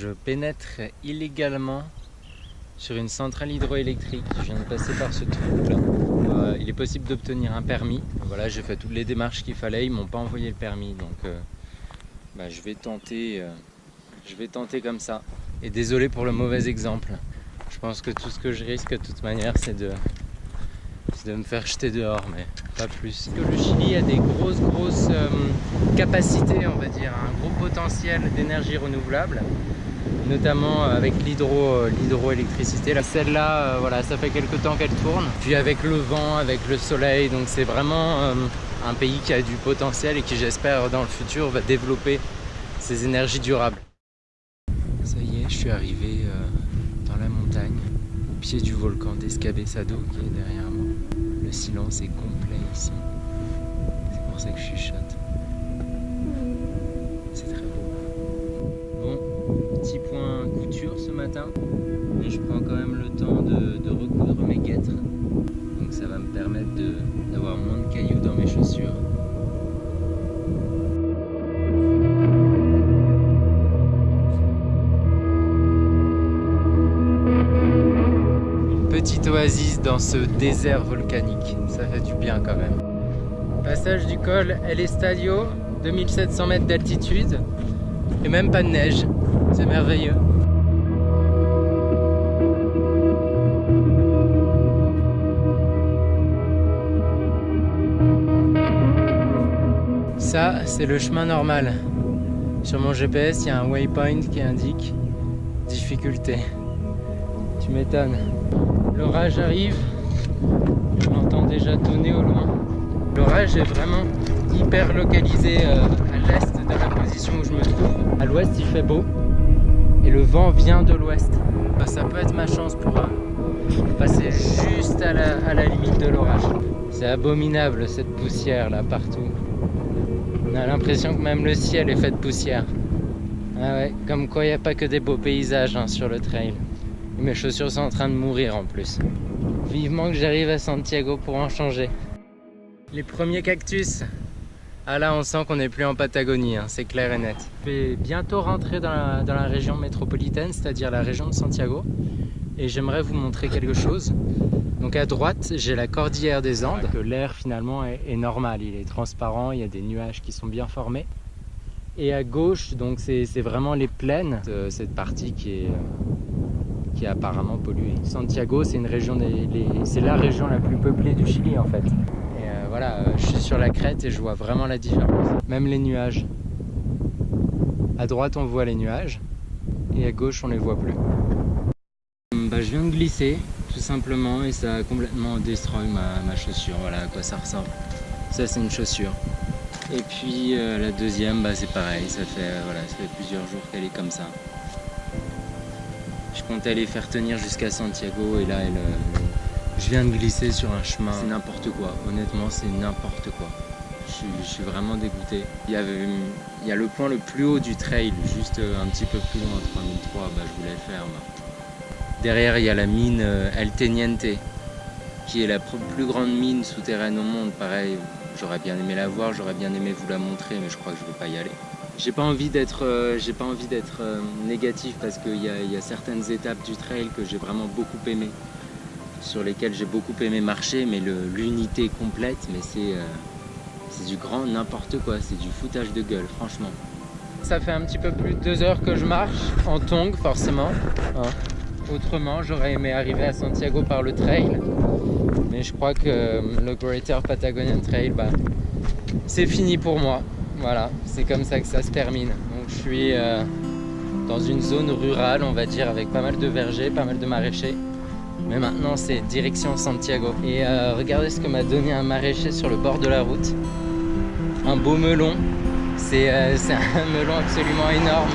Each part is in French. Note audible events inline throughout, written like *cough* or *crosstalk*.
je pénètre illégalement sur une centrale hydroélectrique. Je viens de passer par ce trou là. Euh, il est possible d'obtenir un permis. Voilà, j'ai fait toutes les démarches qu'il fallait. Ils m'ont pas envoyé le permis, donc euh, bah, je vais tenter. Euh, je vais tenter comme ça. Et désolé pour le mauvais exemple. Je pense que tout ce que je risque de toute manière, c'est de, de me faire jeter dehors, mais pas plus. Que le Chili a des grosses, grosses capacités, on va dire, un gros potentiel d'énergie renouvelable notamment avec l'hydroélectricité. Celle-là, euh, voilà, ça fait quelques temps qu'elle tourne. Puis avec le vent, avec le soleil, donc c'est vraiment euh, un pays qui a du potentiel et qui j'espère dans le futur va développer ses énergies durables. Ça y est, je suis arrivé euh, dans la montagne, au pied du volcan d'Escabesado qui est derrière moi. Le silence est complet ici. C'est pour ça que je chuchote. Petit point couture ce matin, mais je prends quand même le temps de, recoudre mes guêtres. Donc ça va me permettre d'avoir moins de cailloux dans mes chaussures. Petite oasis dans ce désert volcanique, ça fait du bien quand même. Passage du col El Estadio, 2700 mètres d'altitude et même pas de neige. C'est merveilleux. Ça, c'est le chemin normal. Sur mon GPS, il y a un waypoint qui indique difficulté. Tu m'étonnes. L'orage arrive. Je l'entends déjà tonner au loin. L'orage est vraiment hyper localisé euh, à l'est de la position où je me trouve. À l'ouest, il fait beau et le vent vient de l'ouest. Bah, ça peut être ma chance pour euh, passer juste à la, limite de l'orage. C'est abominable cette poussière là partout. On a l'impression que même le ciel est fait de poussière. Ah ouais, comme quoi il n'y a pas que des beaux paysages hein, sur le trail. mes chaussures sont en train de mourir en plus. Vivement que j'arrive à Santiago pour en changer. Les premiers cactus ah là, on sent qu'on n'est plus en Patagonie, hein, c'est clair et net. Je vais bientôt rentrer dans la, région métropolitaine, c'est-à-dire la région de Santiago. Et j'aimerais vous montrer quelque chose. Donc à droite, j'ai la cordillère des Andes. L'air finalement est, normal, il est transparent, il y a des nuages qui sont bien formés. Et à gauche, donc c'est vraiment les plaines, de cette partie qui est, qui est apparemment polluée. Santiago, c'est la région la plus peuplée du Chili en fait voilà, euh, je suis sur la crête et je vois vraiment la différence. Même les nuages. À droite, on voit les nuages et à gauche, on les voit plus. Bah, je viens de glisser, tout simplement, et ça a complètement destroy ma, chaussure. Voilà à quoi ça ressemble. Ça, c'est une chaussure. Et puis euh, la deuxième, bah, c'est pareil, ça fait, euh, voilà, ça fait plusieurs jours qu'elle est comme ça. Je compte aller faire tenir jusqu'à Santiago et là, elle, je viens de glisser sur un chemin, c'est n'importe quoi, honnêtement c'est n'importe quoi. Je suis, vraiment dégoûté. Il y, a le point le plus haut du trail, juste un petit peu plus loin, 3003, bah, je voulais faire. Derrière il y a la mine euh, El Teniente, qui est la plus grande mine souterraine au monde, pareil. J'aurais bien aimé la voir, j'aurais bien aimé vous la montrer, mais je crois que je ne vais pas y aller. J'ai pas envie d'être euh, euh, négatif parce qu'il y, y, a certaines étapes du trail que j'ai vraiment beaucoup aimé sur lesquels j'ai beaucoup aimé marcher, mais l'unité complète, mais euh, c'est du grand n'importe quoi, c'est du foutage de gueule, franchement. Ça fait un petit peu plus de deux heures que je marche, en tongue forcément. Hein. Autrement, j'aurais aimé arriver à Santiago par le trail, mais je crois que euh, le Greater Patagonian Trail, bah, c'est fini pour moi. Voilà, c'est comme ça que ça se termine. Donc je suis euh, dans une zone rurale, on va dire, avec pas mal de vergers, pas mal de maraîchers. Mais maintenant, c'est direction Santiago. Et euh, regardez ce que m'a donné un maraîcher sur le bord de la route. Un beau melon. C'est euh, *laughs* un melon absolument énorme.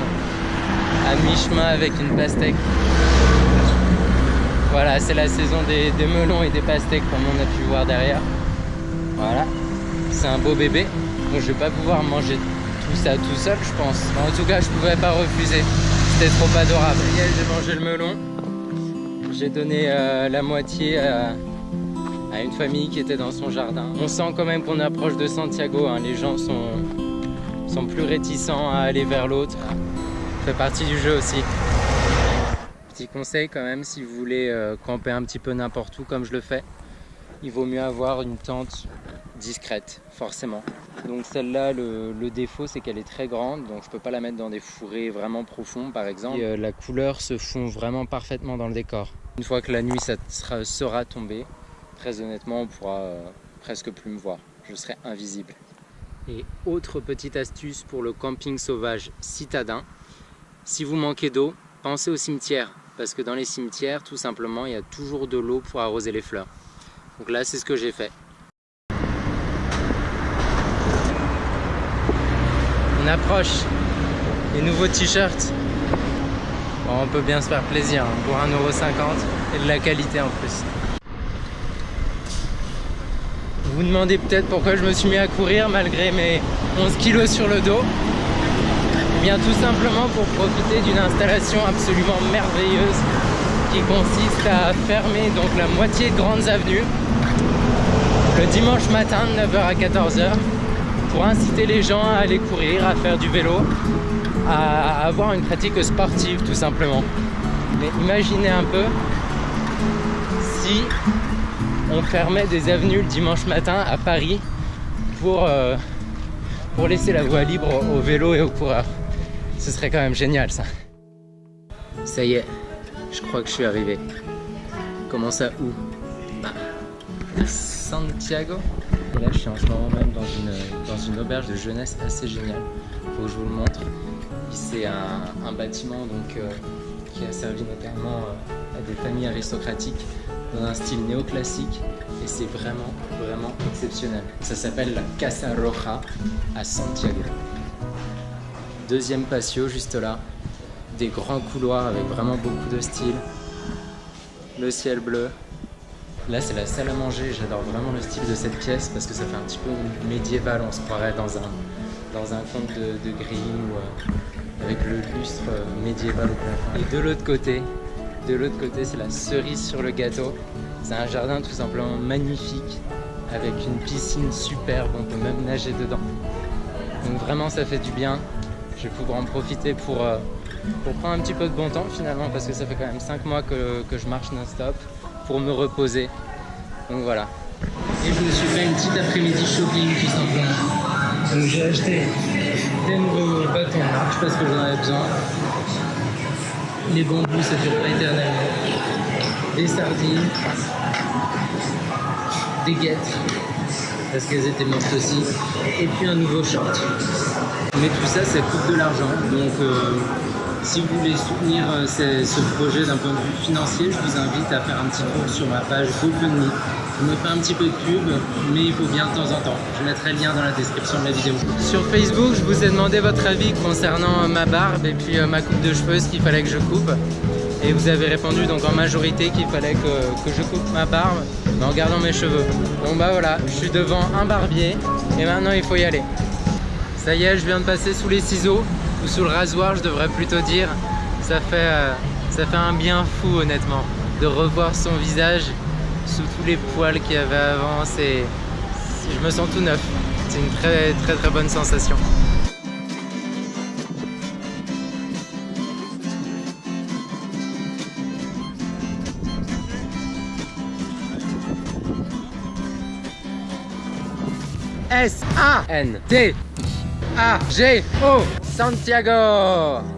À mi-chemin avec une pastèque. Voilà, c'est la saison des, melons et des pastèques comme on a pu voir derrière. Voilà, c'est un beau bébé. Bon, je vais pas pouvoir manger tout ça tout seul, je pense. en tout cas, je pouvais pas refuser. C'était trop adorable. J'ai mangé le melon. J'ai donné euh, la moitié à, une famille qui était dans son jardin. On sent quand même qu'on approche de Santiago, hein. les gens sont, sont plus réticents à aller vers l'autre. fait partie du jeu aussi. Petit conseil quand même, si vous voulez euh, camper un petit peu n'importe où comme je le fais, il vaut mieux avoir une tente discrète, forcément. Donc celle-là, le, défaut, c'est qu'elle est très grande, donc je peux pas la mettre dans des fourrés vraiment profonds, par exemple. Euh, la couleur se fond vraiment parfaitement dans le décor. Une fois que la nuit sera, tombée, très honnêtement, on pourra euh, presque plus me voir. Je serai invisible. Et autre petite astuce pour le camping sauvage citadin, si vous manquez d'eau, pensez au cimetière, parce que dans les cimetières, tout simplement, il y a toujours de l'eau pour arroser les fleurs. Donc là, c'est ce que j'ai fait. On approche les nouveaux t-shirts. On peut bien se faire plaisir hein, pour 1,50€ et de la qualité en plus. Vous vous demandez peut-être pourquoi je me suis mis à courir malgré mes 11 kilos sur le dos. Eh bien tout simplement pour profiter d'une installation absolument merveilleuse qui consiste à fermer donc la moitié de grandes avenues le dimanche matin de 9h à 14h pour inciter les gens à aller courir, à faire du vélo, à avoir une pratique sportive tout simplement. Mais imaginez un peu si on fermait des avenues le dimanche matin à Paris pour, euh, pour laisser la voie libre au vélo et aux coureurs. Ce serait quand même génial ça. Ça y est, je crois que je suis arrivé. Comment ça où? Bah, Santiago. Et là, je suis en ce moment même dans une, auberge de jeunesse assez géniale. Faut que je vous le montre. C'est un, bâtiment donc, euh, qui a servi notamment euh, à des familles aristocratiques dans un style néoclassique et c'est vraiment, vraiment exceptionnel. Ça s'appelle la Casa Roja à Santiago. Deuxième patio juste là, des grands couloirs avec vraiment beaucoup de style, le ciel bleu, Là, c'est la salle à manger. J'adore vraiment le style de cette pièce parce que ça fait un petit peu médiéval. On se croirait dans un, dans conte de, de ou euh, avec le lustre euh, médiéval au plafond. Et de l'autre côté, de l'autre côté, c'est la cerise sur le gâteau. C'est un jardin tout simplement magnifique avec une piscine superbe. On peut même nager dedans. Donc vraiment, ça fait du bien. Je vais pouvoir en profiter pour, euh, prendre un petit peu de bon temps finalement parce que ça fait quand même 5 mois que, que je marche non-stop pour me reposer. Donc voilà. Et je me suis fait une petite après-midi shopping tout simplement. Donc j'ai acheté des nouveaux bâtons marche parce que j'en avais besoin. Les bambous ça dure pas éternellement. Des sardines. Des guettes parce qu'elles étaient mortes aussi. Et puis un nouveau short. Mais tout ça, ça coûte de l'argent. Donc euh, si vous voulez soutenir euh, ce, projet d'un point de vue financier, je vous invite à faire un petit tour sur ma page GoFundMe. Je me fais un petit peu de pub, mais il faut bien de temps en temps. Je mettrai le lien dans la description de la vidéo. Sur Facebook, je vous ai demandé votre avis concernant euh, ma barbe et puis euh, ma coupe de cheveux, ce qu'il fallait que je coupe. Et vous avez répondu donc en majorité qu'il fallait que, je coupe ma barbe en gardant mes cheveux. Donc bah voilà, je suis devant un barbier et maintenant il faut y aller. Ça y est, je viens de passer sous les ciseaux ou sous le rasoir je devrais plutôt dire ça fait, euh, ça fait un bien fou honnêtement de revoir son visage sous tous les poils qu'il y avait avant. C'est je me sens tout neuf. C'est une très très très bonne sensation. S-A-N-T-A-G-O Santiago